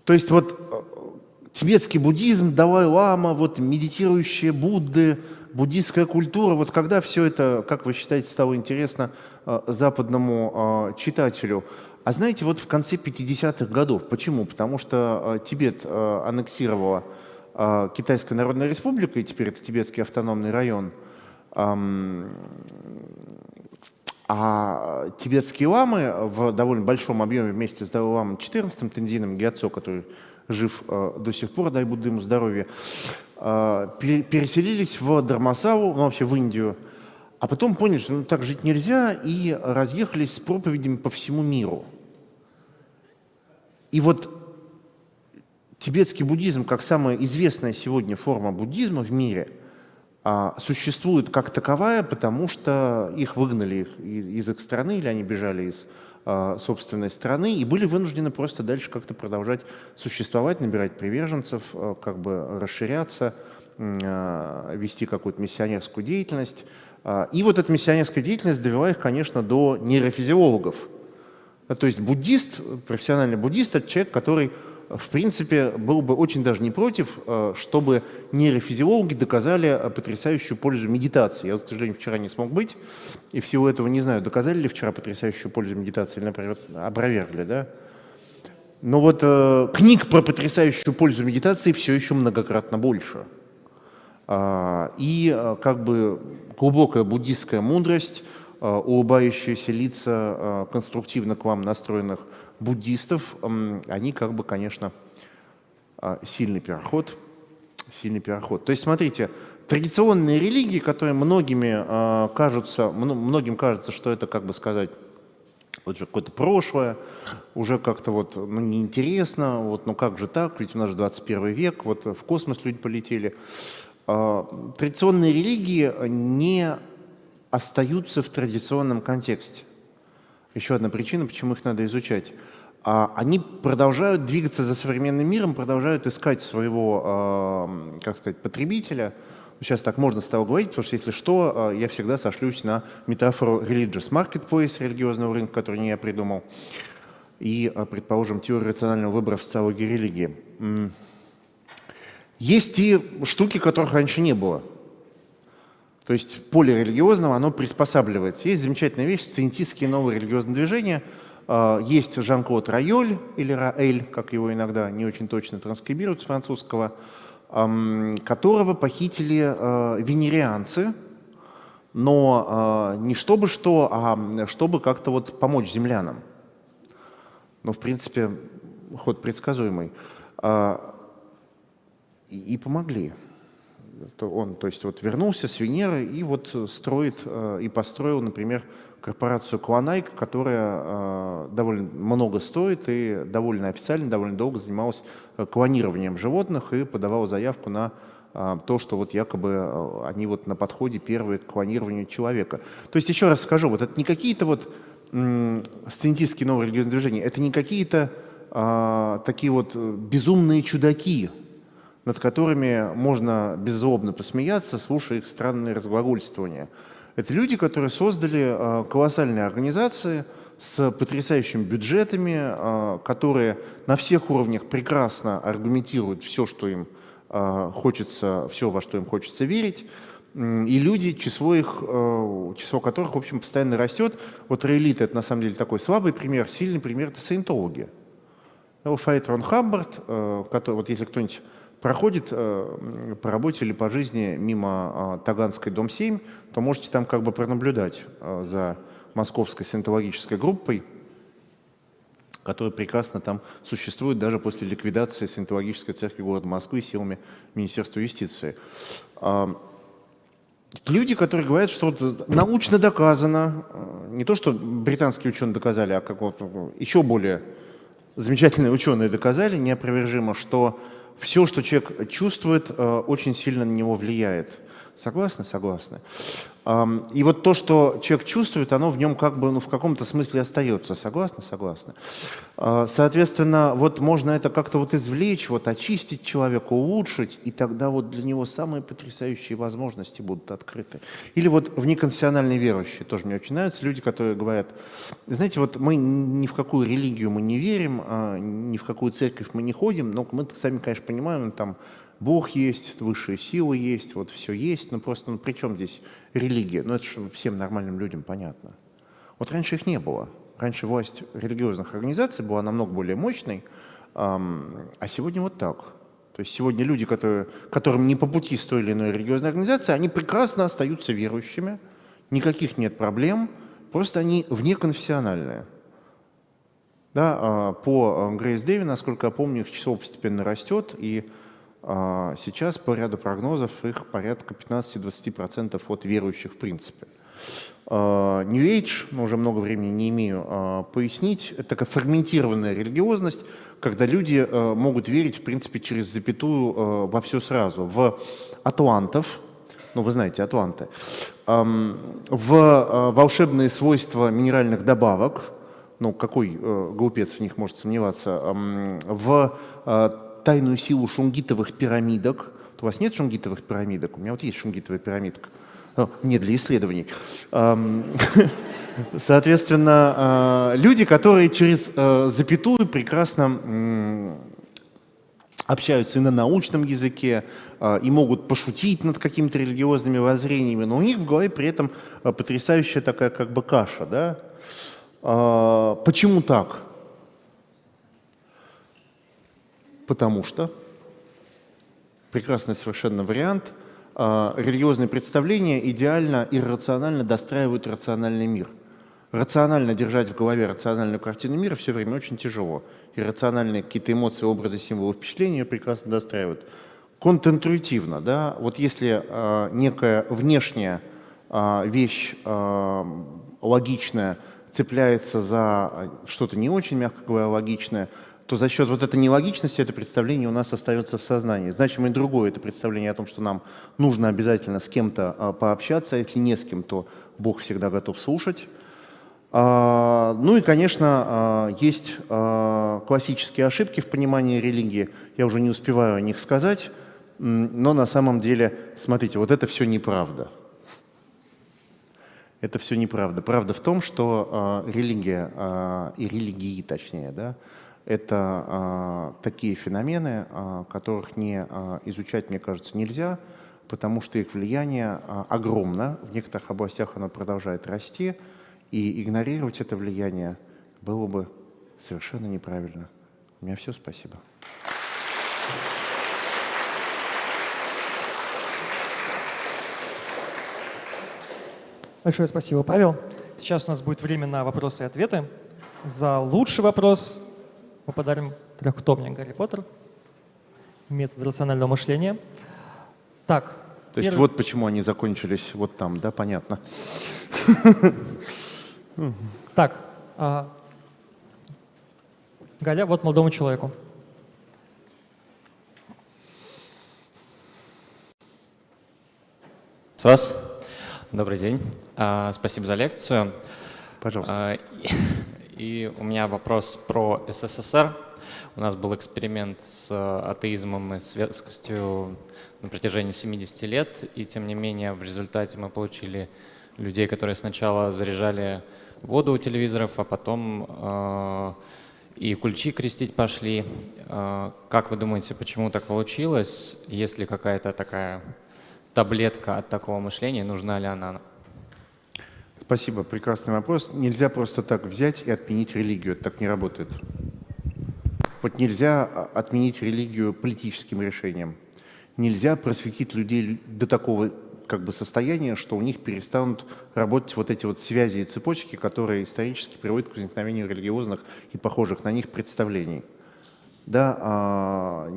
то есть вот э, тибетский буддизм, Далай-лама, вот медитирующие Будды, буддийская культура, вот когда все это, как вы считаете, стало интересно э, западному э, читателю – а знаете, вот в конце 50-х годов, почему? Потому что э, Тибет э, аннексировала э, Китайская Народная Республика, и теперь это Тибетский автономный район, а тибетские ламы в довольно большом объеме вместе с Далай-ламом 14 Тензином Гиацо, который жив до сих пор, дай Будда ему здоровья, переселились в Дармасаву, ну, вообще в Индию, а потом поняли, что ну, так жить нельзя, и разъехались с проповедями по всему миру. И вот тибетский буддизм, как самая известная сегодня форма буддизма в мире, а, существует как таковая, потому что их выгнали из их страны, или они бежали из а, собственной страны и были вынуждены просто дальше как-то продолжать существовать, набирать приверженцев, а, как бы расширяться, вести какую-то миссионерскую деятельность. И вот эта миссионерская деятельность довела их, конечно, до нейрофизиологов, то есть буддист, профессиональный буддист – это человек, который, в принципе, был бы очень даже не против, а, чтобы нейрофизиологи доказали потрясающую пользу медитации. Я, к сожалению, вчера не смог быть, и всего этого не знаю, доказали ли вчера потрясающую пользу медитации или, например, опровергли, да? Но вот э, книг про потрясающую пользу медитации все еще многократно больше. А, и э, как бы глубокая буддистская мудрость – Э, улыбающиеся лица э, конструктивно к вам настроенных буддистов, они как бы, конечно, э, сильный переход, сильный переход. То есть, смотрите, традиционные религии, которые многими кажутся, многим кажется, что это, как бы сказать, вот же какое-то прошлое, уже как-то вот ну, неинтересно, вот, ну как же так, ведь у нас же 21 век, вот в космос люди полетели. Традиционные религии не остаются в традиционном контексте. Еще одна причина, почему их надо изучать. А, они продолжают двигаться за современным миром, продолжают искать своего, а, как сказать, потребителя – Сейчас так можно стало говорить, потому что если что, э, я всегда сошлюсь на метафору religious marketplace, религиозного рынка, который не я придумал, и, предположим, теорию рационального выбора в социологии религии. Есть и штуки, которых раньше не было. То есть поле религиозного, оно приспосабливается. Есть замечательная вещь, сциентистские новые религиозные движения. Э, есть Жан-Клод Райоль, или Раэль, как его иногда не очень точно транскрибируют с французского, которого похитили э, венерианцы, но э, не чтобы что, а чтобы как-то вот помочь землянам. Ну, в принципе, ход предсказуемый. А, и помогли. Он, то есть, вот вернулся с Венеры и вот строит э, и построил, например, корпорацию Клонайк, которая э, довольно много стоит и довольно официально, довольно долго занималась э, клонированием животных и подавала заявку на то, что вот якобы они вот на подходе первые к клонированию человека. То есть еще раз скажу, вот это не какие-то вот сциентистские новые религиозные движения, это не какие-то э, такие вот безумные чудаки, над которыми можно беззлобно посмеяться, слушая их странные разглагольствования. Это люди, которые создали а, колоссальные организации с потрясающими бюджетами, а, которые на всех уровнях прекрасно аргументируют все, что им а, хочется, все, во что им хочется верить. И люди, число, их, число которых, в общем, постоянно растет. Вот Рейлит – это, на самом деле, такой слабый пример, сильный пример – это саентологи. Файт Рон Хамбард, который, вот если кто-нибудь проходит э, по работе или по жизни мимо э, Таганской, дом 7, то можете там как бы пронаблюдать э, за московской синтологической группой, которая прекрасно там существует даже после ликвидации синтологической церкви города Москвы силами Министерства юстиции. Э, люди, которые говорят, что вот научно доказано, э, не то, что британские ученые доказали, а как вот еще более замечательные ученые доказали неопровержимо, что все, что человек чувствует, э, очень сильно на него влияет. Согласны? Согласны. И вот то, что человек чувствует, оно в нем как бы ну, в каком-то смысле остается. Согласны? Согласны. А, соответственно, вот можно это как-то вот извлечь, вот очистить человека, улучшить, и тогда вот для него самые потрясающие возможности будут открыты. Или вот неконфессиональные верующие, тоже мне очень нравятся люди, которые говорят, знаете, вот мы ни в какую религию мы не верим, а, ни в какую церковь мы не ходим, но мы сами, конечно, понимаем, там Бог есть, высшие силы есть, вот все есть, но просто ну, при чем здесь религия? Ну это же всем нормальным людям понятно. Вот раньше их не было. Раньше власть религиозных организаций была намного более мощной, а сегодня вот так. То есть сегодня люди, которые, которым не по пути с той или иной религиозной организации, они прекрасно остаются верующими, никаких нет проблем, просто они внеконфессиональные. Да, а, по Грейс Дэви, насколько я помню, их число постепенно растет, и сейчас по ряду прогнозов их порядка 15-20% от верующих в принципе. А, New Age, ну, уже много времени не имею а, пояснить, это такая фрагментированная религиозность, когда люди могут верить, в принципе, через запятую во все сразу. В атлантов, ну вы знаете, атланты, в волшебные свойства минеральных добавок, ну какой глупец в них может сомневаться, в тайную силу шунгитовых пирамидок. У вас нет шунгитовых пирамидок? У меня вот есть шунгитовая пирамидка. Не для исследований. Соответственно, а, люди, которые через а, запятую прекрасно общаются и на научном языке, и могут пошутить над какими-то религиозными воззрениями, но у них в голове при этом потрясающая такая как бы каша. Да? Почему так? Потому что, прекрасный совершенно вариант, а, религиозные представления идеально и рационально достраивают рациональный мир. Рационально держать в голове рациональную картину мира все время очень тяжело. Иррациональные какие-то эмоции, образы, символы, впечатления прекрасно достраивают. контринтуитивно, да, вот если э, некая внешняя э, вещь э, логичная цепляется за что-то не очень, мягко говоря, логичное, то за счет вот этой нелогичности это представление у нас остается в сознании. Значимо и другое это представление о том, что нам нужно обязательно с кем-то а, пообщаться, а если не с кем, то Бог всегда готов слушать. А, ну и, конечно, а, есть классические ошибки в понимании религии, я уже не успеваю о них сказать, но на самом деле, смотрите, вот это все неправда. Это все неправда. Правда в том, что религия, и религии точнее, да, это а, такие феномены, а, которых не а, изучать, мне кажется, нельзя, потому что их влияние огромно, в некоторых областях оно продолжает расти, и игнорировать это влияние было бы совершенно неправильно. У меня все, спасибо. Большое спасибо, Павел. Сейчас у нас будет время на вопросы и ответы. За лучший вопрос мы подарим трехтомник Гарри Поттер, метод рационального мышления. Так. То есть первый... вот почему они закончились вот там, да, понятно. Так, а... Галя, вот молодому человеку. С вас. Добрый день. А, спасибо за лекцию. Пожалуйста. И у меня вопрос про СССР. У нас был эксперимент с атеизмом и светскостью на протяжении 70 лет, и тем не менее в результате мы получили людей, которые сначала заряжали воду у телевизоров, а потом э, и кульчи крестить пошли. Э, как вы думаете, почему так получилось? Есть ли какая-то такая таблетка от такого мышления, нужна ли она Спасибо, прекрасный вопрос. Нельзя просто так взять и отменить религию, это так не работает. Вот нельзя а, отменить религию политическим решением. Нельзя просветить людей до такого как бы состояния, что у них перестанут работать вот эти вот связи и цепочки, которые исторически приводят к возникновению религиозных и похожих на них представлений. Да, а,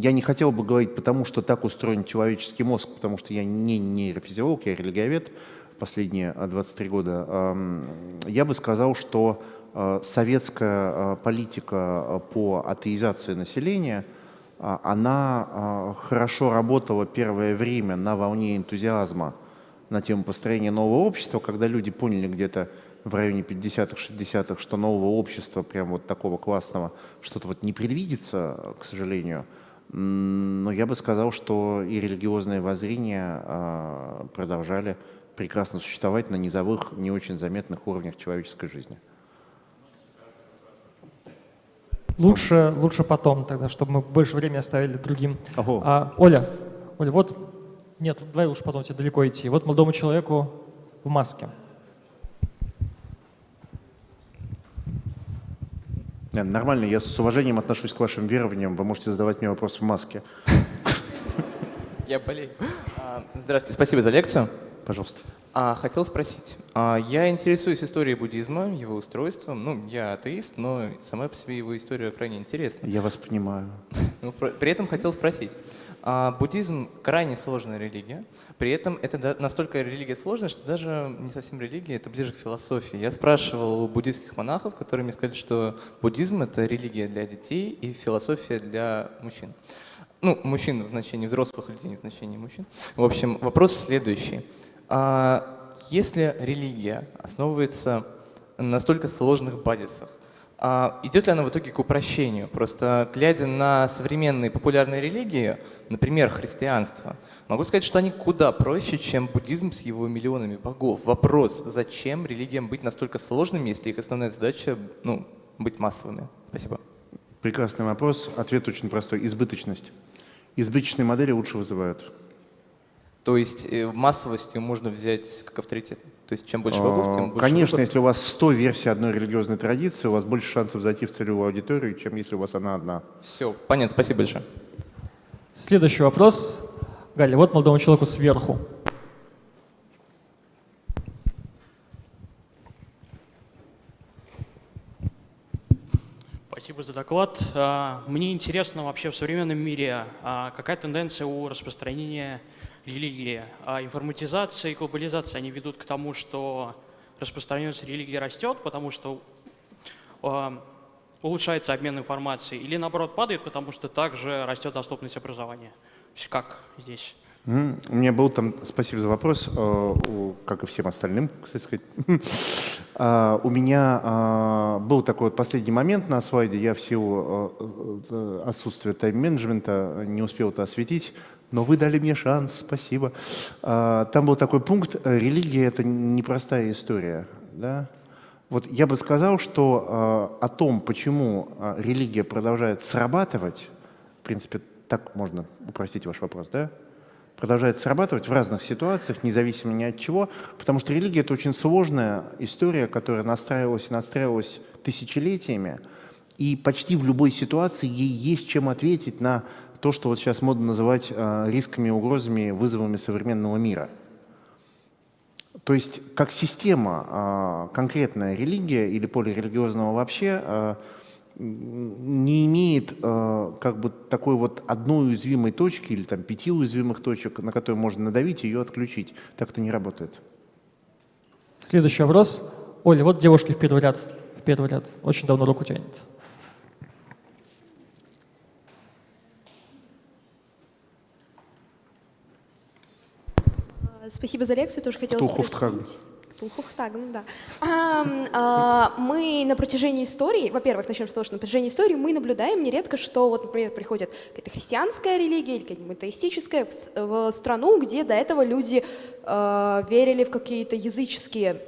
я не хотел бы говорить потому, что так устроен человеческий мозг, потому что я не нейрофизиолог, я религиовед, последние 23 года, я бы сказал, что э, советская э, политика э, по атеизации населения, она хорошо работала первое время на волне энтузиазма на тему построения нового общества, когда люди поняли где-то в районе 50-х, 60-х, что нового общества, прям вот такого классного, что-то вот не предвидится, к сожалению. Но я бы сказал, что и религиозные воззрения продолжали прекрасно существовать на низовых, не очень заметных уровнях человеческой жизни. Лучше, лучше потом тогда, чтобы мы больше времени оставили другим. А, Оля, Оля, вот, нет, давай лучше потом тебе далеко идти. Вот молодому человеку в маске. Нормально, я с уважением отношусь к вашим верованиям. Вы можете задавать мне вопрос в маске. Я болею. А, здравствуйте, спасибо за лекцию. Пожалуйста. А, хотел спросить. А, я интересуюсь историей буддизма, его устройством. Ну, я атеист, но сама по себе его история крайне интересна. Я вас понимаю. Ну, при этом хотел спросить. А, буддизм крайне сложная религия. При этом это настолько религия сложная, что даже не совсем религия, это ближе к философии. Я спрашивал у буддийских монахов, которые мне сказали, что буддизм — это религия для детей и философия для мужчин. Ну, мужчин в значении взрослых людей, не в значении мужчин. В общем, вопрос следующий. А если религия основывается на настолько сложных базисах, а идет ли она в итоге к упрощению? Просто глядя на современные популярные религии, например, христианство, могу сказать, что они куда проще, чем буддизм с его миллионами богов. Вопрос, зачем религиям быть настолько сложными, если их основная задача ну, быть массовыми? Спасибо. Прекрасный вопрос. Ответ очень простой. Избыточность. Избыточные модели лучше вызывают. То есть э, массовостью можно взять как авторитет? То есть чем больше богов, тем больше Конечно, выбор? если у вас 100 версий одной религиозной традиции, у вас больше шансов зайти в целевую аудиторию, чем если у вас она одна. Все, понятно, спасибо большое. Следующий вопрос. Галя, вот молодому человеку сверху. Спасибо за доклад. А, Мне интересно вообще в современном мире, а, какая тенденция у распространения религии. А Информатизация и глобализация, они ведут к тому, что распространенность религии растет, потому что а, улучшается обмен информацией, или наоборот падает, потому что также растет доступность образования. То как здесь? М, У меня был там, спасибо за вопрос, э, как и всем остальным, кстати сказать. А, У меня а, был такой вот последний момент на слайде, я в силу э, э, отсутствия тайм-менеджмента не успел это осветить, но вы дали мне шанс, спасибо. А, Там был такой пункт, э, религия — это непростая история, да? Вот я бы сказал, что э, о том, почему э, религия продолжает срабатывать, в принципе, так можно упростить ваш вопрос, да? Продолжает срабатывать в разных ситуациях, независимо ни от чего, потому что религия — это очень сложная история, которая настраивалась и настраивалась тысячелетиями, и почти в любой ситуации ей есть чем ответить на то, что вот сейчас модно называть э, рисками, угрозами, вызовами современного мира. То есть как система, а, конкретная религия или поле религиозного вообще м, не имеет а, как бы такой вот одной уязвимой точки или там пяти уязвимых точек, на которые можно надавить и ее отключить. Так это не работает. Следующий вопрос. Оля, вот девушки в первый ряд. В первый ряд. Очень давно руку тянет. А, Спасибо за лекцию, тоже хотела спросить. Ктулхуфтхагн, да. Ам, а, мы на протяжении истории, во-первых, начнем с того, что на протяжении истории мы наблюдаем нередко, что вот, например, приходит какая-то христианская религия или какая-нибудь атеистическая в, в страну, где до этого люди а, верили в какие-то языческие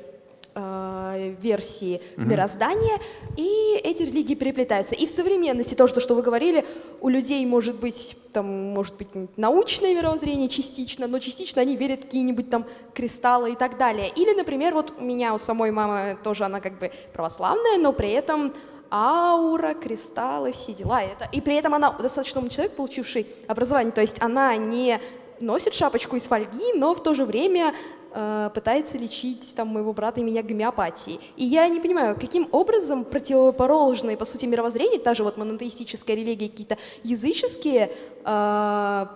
а, версии мироздания, и эти религии переплетаются. И в современности то, что, что вы говорили, у людей может быть, там, может быть научное мировоззрение частично, но частично они верят в какие-нибудь там кристаллы и так далее. Или, например, вот у меня у самой мамы тоже она как бы православная, но при этом аура, кристаллы, все дела. Это. И при этом она достаточно умный человек, получивший образование. То есть она не носит шапочку из фольги, но в то же время э, пытается лечить там, моего брата и меня гомеопатией. И я не понимаю, каким образом противоположные, по сути, мировоззрения, та же вот монотеистическая религия, какие-то языческие э,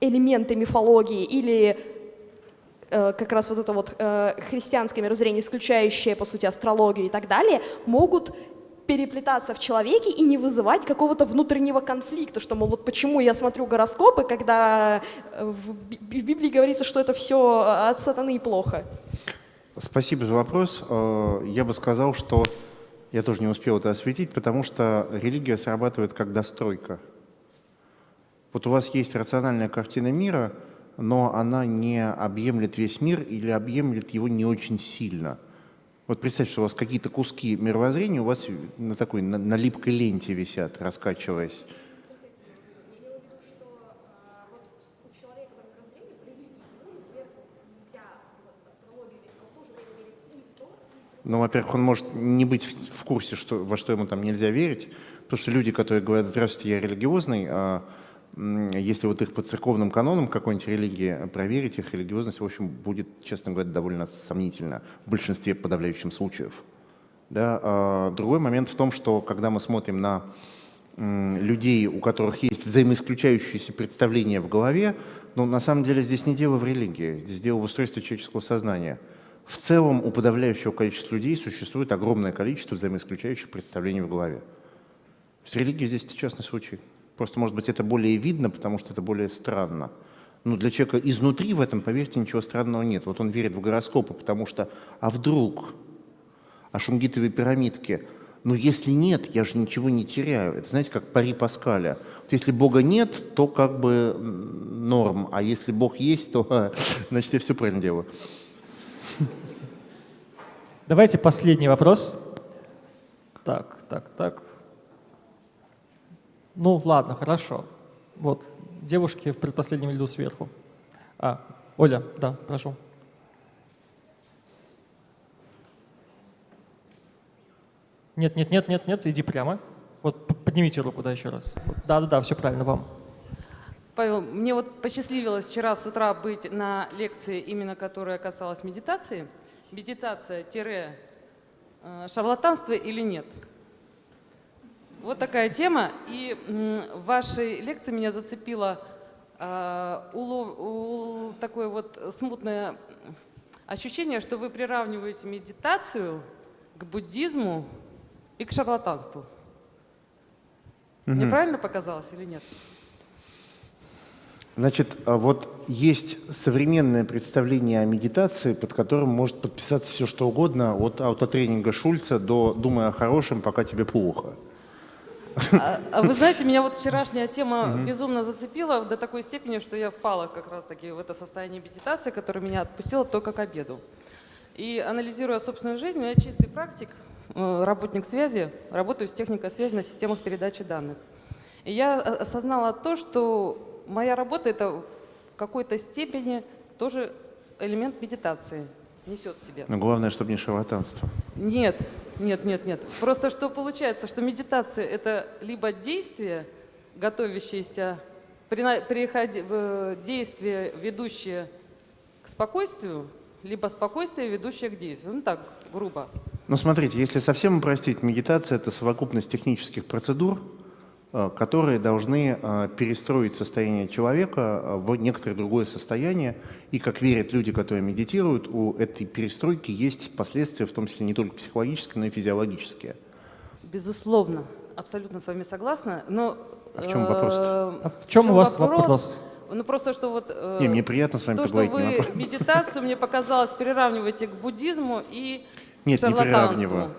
элементы мифологии или э, как раз вот это вот э, христианское мировоззрение, исключающее, по сути, астрологию и так далее, могут переплетаться в человеке и не вызывать какого-то внутреннего конфликта, что, мол, вот почему я смотрю гороскопы, когда э, в Би- в Библии говорится, что это все от сатаны и плохо. Спасибо за вопрос. Э, Я бы сказал, что я тоже не успел это осветить, потому что религия срабатывает как достройка. Вот у вас есть рациональная картина мира, но она не объемлет весь мир или объемлет его не очень сильно. Вот представьте, что у вас какие-то куски мировоззрения у вас на такой на, на липкой ленте висят, раскачиваясь. Ну, во-первых, он может не быть в курсе, что, во что ему там нельзя верить, потому что люди, которые говорят, здравствуйте, я религиозный, а, если вот их по церковным канонам какой-нибудь религии проверить, их религиозность, в общем, будет, честно говоря, довольно сомнительна в большинстве подавляющих случаев. Да? а другой момент в том, что когда мы смотрим на людей, у которых есть взаимоисключающиеся представления в голове, ну, на самом деле здесь не дело в религии, здесь дело в устройстве человеческого сознания. В целом у подавляющего количества людей существует огромное количество взаимоисключающих представлений в голове. То есть религия здесь частный случай. Просто, может быть, это более видно, потому что это более странно. Но для человека изнутри в этом, поверьте, ничего странного нет. Вот он верит в гороскопы, потому что, а вдруг, а шунгитовые пирамидки, ну если нет, я же ничего не теряю. Это знаете, как пари Паскаля. Вот если Бога нет, то как бы норм, а если Бог есть, то значит я все правильно делаю. Давайте последний вопрос. Так, так, так. Ну, ладно, хорошо. Вот, девушки в предпоследнем ряду сверху. А, Оля, да, прошу. Нет, нет, нет, нет, нет, иди прямо. Вот поднимите руку, да, еще раз. Вот, Да-да-да, все правильно, вам. Павел, мне вот посчастливилось вчера с утра быть на лекции, именно которая касалась медитации. Медитация-шарлатанство или нет? Вот такая тема. И в вашей лекции меня зацепило э, улов- у- такое вот смутное ощущение, что вы приравниваете медитацию к буддизму и к шарлатанству. Мне правильно показалось или нет? Значит, а вот есть современное представление о медитации, под которым может подписаться все что угодно, от аутотренинга Шульца до «думай о хорошем, пока тебе плохо». А, а вы знаете, меня вот вчерашняя тема безумно зацепила до такой степени, что я впала как раз-таки в это состояние медитации, которое меня отпустило только к обеду. И анализируя собственную жизнь, я чистый практик, э, работник связи, работаю с техникой связи на системах передачи данных. И я осознала то, что моя работа это в какой-то степени тоже элемент медитации несет в себе. Но главное, чтобы не шарлатанство. Нет, нет, нет, нет. Просто что получается, что медитация – это либо действие, готовящееся, переходи- в- действие, ведущее к спокойствию, либо спокойствие, ведущее к действию. Ну так, грубо. Но смотрите, если совсем упростить, медитация – это совокупность технических процедур, э, которые должны э, перестроить состояние человека э, в некоторое другое состояние. И, как верят люди, которые медитируют, у этой перестройки есть последствия, в том числе не только психологические, но и физиологические. Безусловно, абсолютно с вами согласна. Но, А в чем вопрос-то? э, А в чем у вас вопрос? Ну просто что вот... э, Не, мне приятно с вами То, что вы вопрос. медитацию, мне показалось, переравниваете к буддизму и Нет, не шарлатанству. приравниваю.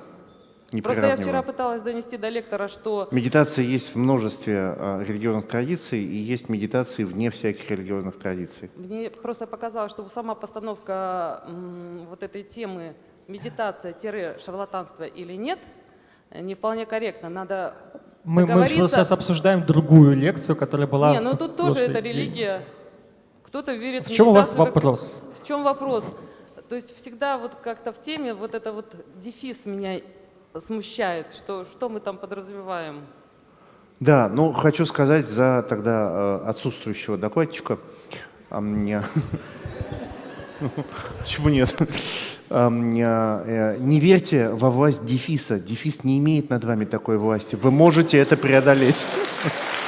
Не Просто я вчера пыталась донести до лектора, что Медитация есть в множестве э, религиозных традиций, и есть медитации вне всяких религиозных традиций. мне просто показалось, что сама постановка м, вот этой темы медитация-шарлатанство или нет, не вполне корректно. Надо Мы, мы сейчас обсуждаем другую лекцию, которая была Не, в ну тут тоже это религия. Кто-то верит В чем у вас как- вопрос? В чем вопрос? То есть всегда вот как-то в теме вот это вот дефис меня смущает, что, что мы там подразумеваем. Да, ну хочу сказать за тогда э, отсутствующего докладчика. А мне... Почему нет? А э, Не верьте во власть дефиса. Дефис не имеет над вами такой власти. Вы можете это преодолеть.